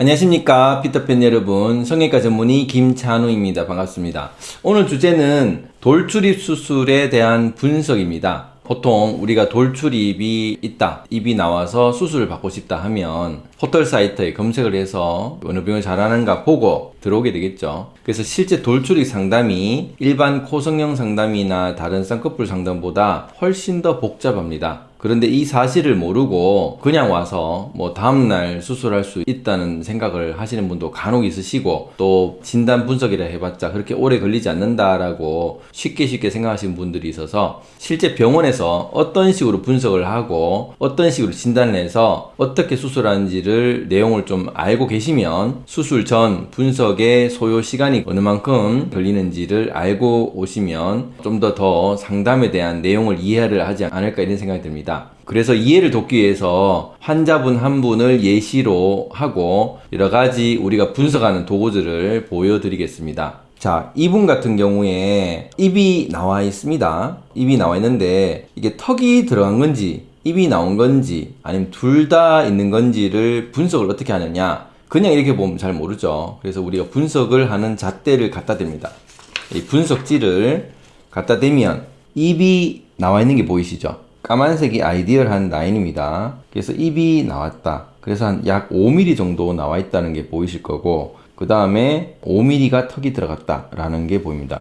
안녕하십니까 피터팬 여러분. 성형외과 전문의 김찬우입니다. 반갑습니다. 오늘 주제는 돌출입 수술에 대한 분석입니다. 보통 우리가 돌출입이 있다 입이 나와서 수술을 받고 싶다 하면 포털 사이트에 검색을 해서 어느 병을 잘하는가 보고 들어오게 되겠죠. 그래서 실제 돌출입 상담이 일반 코성형 상담이나 다른 쌍꺼풀 상담보다 훨씬 더 복잡합니다. 그런데 이 사실을 모르고 그냥 와서 뭐 다음날 수술할 수 있다는 생각을 하시는 분도 간혹 있으시고 또 진단 분석이라 해봤자 그렇게 오래 걸리지 않는다라고 쉽게 쉽게 생각하시는 분들이 있어서 실제 병원에서 어떤 식으로 분석을 하고 어떤 식으로 진단을 해서 어떻게 수술하는지를 내용을 좀 알고 계시면 수술 전 분석의 소요 시간이 어느 만큼 걸리는지를 알고 오시면 좀더더 상담에 대한 내용을 이해를 하지 않을까 이런 생각이 듭니다. 그래서 이해를 돕기 위해서 환자분 한 분을 예시로 하고 여러 가지 우리가 분석하는 도구들을 보여드리겠습니다. 자, 이분 같은 경우에 입이 나와 있습니다. 입이 나와 있는데 이게 턱이 들어간 건지 입이 나온 건지 아니면 둘 다 있는 건지를 분석을 어떻게 하느냐 그냥 이렇게 보면 잘 모르죠. 그래서 우리가 분석을 하는 잣대를 갖다 댑니다. 이 분석지를 갖다 대면 입이 나와 있는 게 보이시죠? 까만색이 아이디얼한 라인입니다. 그래서 입이 나왔다. 그래서 한 약 5mm 정도 나와 있다는 게 보이실 거고 그 다음에 5mm가 턱이 들어갔다 라는 게 보입니다.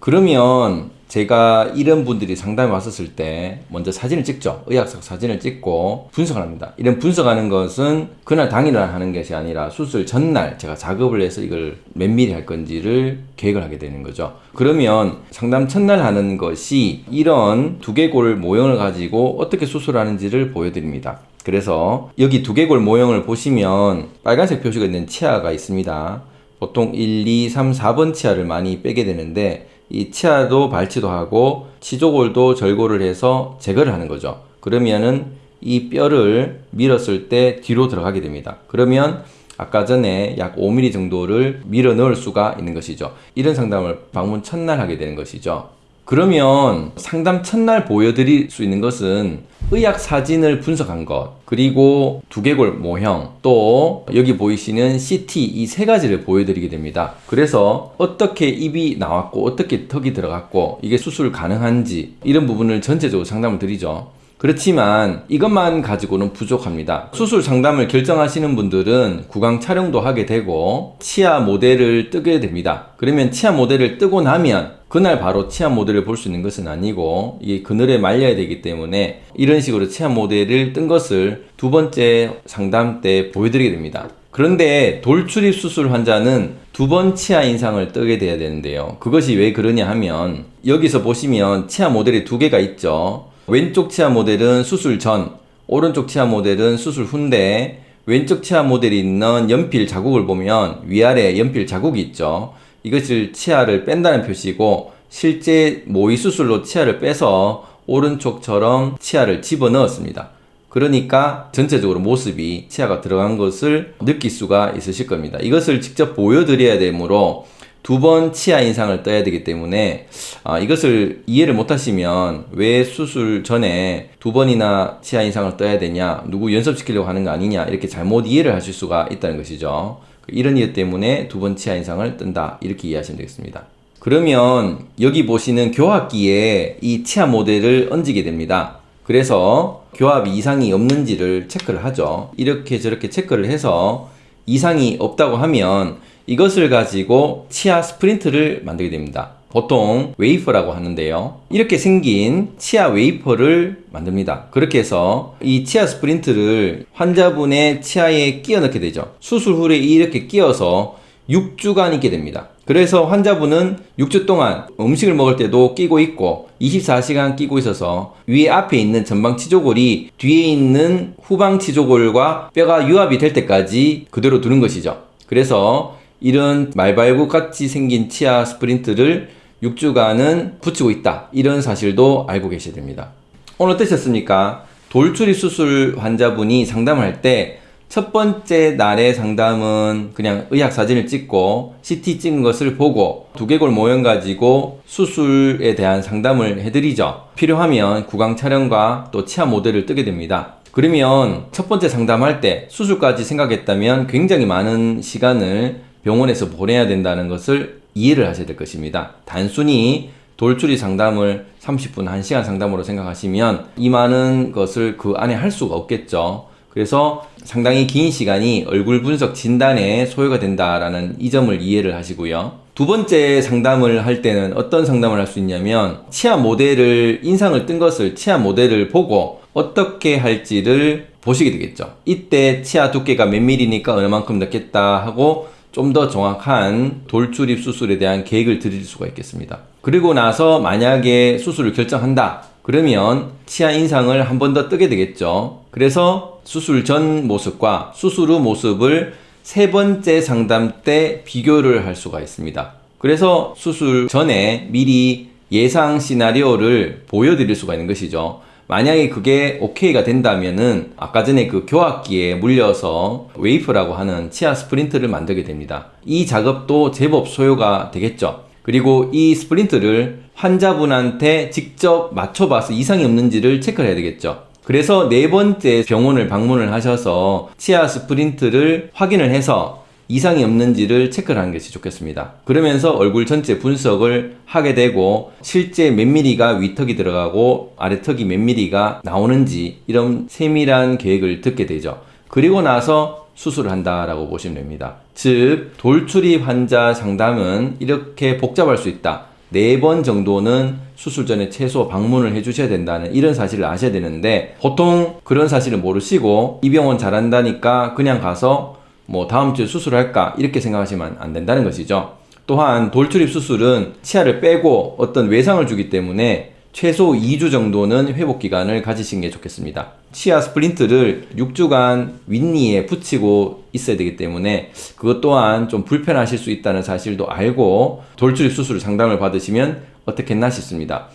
그러면 제가 이런 분들이 상담에 왔었을 때 먼저 사진을 찍죠. 의학적 사진을 찍고 분석을 합니다. 이런 분석하는 것은 그날 당일날 하는 것이 아니라 수술 전날 제가 작업을 해서 이걸 면밀히 할 건지를 계획을 하게 되는 거죠. 그러면 상담 첫날 하는 것이 이런 두개골 모형을 가지고 어떻게 수술하는지를 보여드립니다. 그래서 여기 두개골 모형을 보시면 빨간색 표시가 있는 치아가 있습니다. 보통 1, 2, 3, 4번 치아를 많이 빼게 되는데 이 치아도 발치도 하고 치조골도 절골을 해서 제거를 하는 거죠. 그러면은 이 뼈를 밀었을 때 뒤로 들어가게 됩니다. 그러면 아까 전에 약 5mm 정도를 밀어 넣을 수가 있는 것이죠. 이런 상담을 방문 첫날 하게 되는 것이죠. 그러면 상담 첫날 보여드릴 수 있는 것은 의학 사진을 분석한 것 그리고 두개골 모형 또 여기 보이시는 CT 이 세 가지를 보여드리게 됩니다. 그래서 어떻게 입이 나왔고 어떻게 턱이 들어갔고 이게 수술 가능한지 이런 부분을 전체적으로 상담을 드리죠 그렇지만 이것만 가지고는 부족합니다. 수술 상담을 결정하시는 분들은 구강 촬영도 하게 되고 치아 모델을 뜨게 됩니다. 그러면 치아 모델을 뜨고 나면 그날 바로 치아 모델을 볼 수 있는 것은 아니고 이게 그늘에 말려야 되기 때문에 이런 식으로 치아 모델을 뜬 것을 두 번째 상담 때 보여드리게 됩니다. 그런데 돌출입 수술 환자는 두 번 치아 인상을 뜨게 돼야 되는데요. 그것이 왜 그러냐 하면 여기서 보시면 치아 모델이 두 개가 있죠. 왼쪽 치아 모델은 수술 전, 오른쪽 치아 모델은 수술 후인데 왼쪽 치아 모델이 있는 연필 자국을 보면 위아래 연필 자국이 있죠. 이것을 치아를 뺀다는 표시고 실제 모의 수술로 치아를 빼서 오른쪽처럼 치아를 집어넣었습니다. 그러니까 전체적으로 모습이 치아가 들어간 것을 느낄 수가 있으실 겁니다. 이것을 직접 보여드려야 되므로 두 번 치아 인상을 떠야 되기 때문에 아, 이것을 이해를 못하시면 왜 수술 전에 두 번이나 치아 인상을 떠야 되냐 누구 연습시키려고 하는 거 아니냐 이렇게 잘못 이해를 하실 수가 있다는 것이죠. 이런 이유 때문에 두 번 치아 인상을 뜬다 이렇게 이해하시면 되겠습니다. 그러면 여기 보시는 교합기에 이 치아 모델을 얹게 됩니다. 그래서 교합 이상이 없는지를 체크를 하죠. 이렇게 저렇게 체크를 해서 이상이 없다고 하면 이것을 가지고 치아 splint를 만들게 됩니다. 보통 wafer라고 하는데요. 이렇게 생긴 치아 wafer를 만듭니다. 그렇게 해서 이 치아 splint를 환자분의 치아에 끼워 넣게 되죠. 수술 후에 이렇게 끼워서 6주간 있게 됩니다. 그래서 환자분은 6주 동안 음식을 먹을 때도 끼고 있고 24시간 끼고 있어서 위에 앞에 있는 전방 치조골이 뒤에 있는 후방 치조골과 뼈가 유합이 될 때까지 그대로 두는 것이죠. 그래서 이런 말발굽 같이 생긴 치아 splint를 6주간은 붙이고 있다. 이런 사실도 알고 계셔야 됩니다. 오늘 어떠셨습니까? 돌출입 수술 환자분이 상담을 할때 첫 번째 날의 상담은 그냥 의학 사진을 찍고 CT 찍은 것을 보고 두개골 모형 가지고 수술에 대한 상담을 해드리죠. 필요하면 구강 촬영과 또 치아 모델을 뜨게 됩니다. 그러면 첫 번째 상담할 때 수술까지 생각했다면 굉장히 많은 시간을 병원에서 보내야 된다는 것을 이해를 하셔야 될 것입니다. 단순히 돌출이 상담을 30분, 1시간 상담으로 생각하시면 이 많은 것을 그 안에 할 수가 없겠죠. 그래서 상당히 긴 시간이 얼굴 분석 진단에 소요가 된다라는 이 점을 이해를 하시고요. 두 번째 상담을 할 때는 어떤 상담을 할 수 있냐면 치아 모델을 인상을 뜬 것을 치아 모델을 보고 어떻게 할지를 보시게 되겠죠. 이때 치아 두께가 몇 밀리니까 얼마만큼 넣겠다 하고 좀 더 정확한 돌출입 수술에 대한 계획을 드릴 수가 있겠습니다. 그리고 나서 만약에 수술을 결정한다. 그러면 치아 인상을 한 번 더 뜨게 되겠죠. 그래서 수술 전 모습과 수술 후 모습을 세 번째 상담 때 비교를 할 수가 있습니다. 그래서 수술 전에 미리 예상 시나리오를 보여드릴 수가 있는 것이죠. 만약에 그게 오케이가 된다면은 아까 전에 그 교합기에 물려서 wafer라고 하는 치아 splint를 만들게 됩니다. 이 작업도 제법 소요가 되겠죠. 그리고 이 splint를 환자분한테 직접 맞춰봐서 이상이 없는지를 체크를 해야 되겠죠. 그래서 네 번째 병원을 방문을 하셔서 치아 splint를 확인을 해서 이상이 없는지를 체크를 하는 것이 좋겠습니다. 그러면서 얼굴 전체 분석을 하게 되고 실제 몇 미리가 위턱이 들어가고 아래턱이 몇 미리가 나오는지 이런 세밀한 계획을 듣게 되죠. 그리고 나서 수술을 한다라고 보시면 됩니다. 즉 돌출입 환자 상담은 이렇게 복잡할 수 있다. 네 번 정도는 수술 전에 최소 방문을 해주셔야 된다는 이런 사실을 아셔야 되는데 보통 그런 사실을 모르시고 이 병원 잘한다니까 그냥 가서 뭐 다음 주에 수술할까 이렇게 생각하시면 안 된다는 것이죠. 또한 돌출입 수술은 치아를 빼고 어떤 외상을 주기 때문에 최소 2주 정도는 회복 기간을 가지시는 게 좋겠습니다. 치아 splint를 6주간 윗니에 붙이고 있어야 되기 때문에 그것 또한 좀 불편하실 수 있다는 사실도 알고 돌출입 수술 상담을 받으시면 어떻겠나 싶습니다.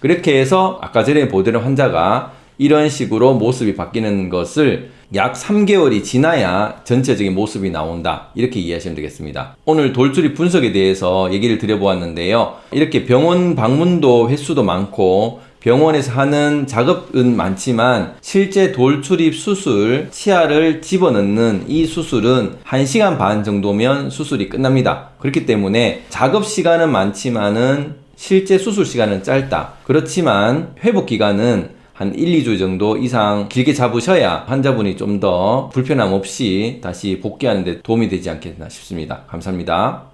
그렇게 해서 아까 전에 보던 환자가 이런 식으로 모습이 바뀌는 것을 약 3개월이 지나야 전체적인 모습이 나온다. 이렇게 이해하시면 되겠습니다. 오늘 돌출입 분석에 대해서 얘기를 드려보았는데요. 이렇게 병원 방문도 횟수도 많고 병원에서 하는 작업은 많지만 실제 돌출입 수술, 치아를 집어넣는 이 수술은 1시간 반 정도면 수술이 끝납니다. 그렇기 때문에 작업 시간은 많지만은 실제 수술 시간은 짧다. 그렇지만 회복 기간은 한 1, 2주 정도 이상 길게 잡으셔야 환자분이 좀 더 불편함 없이 다시 복귀하는 데 도움이 되지 않겠나 싶습니다. 감사합니다.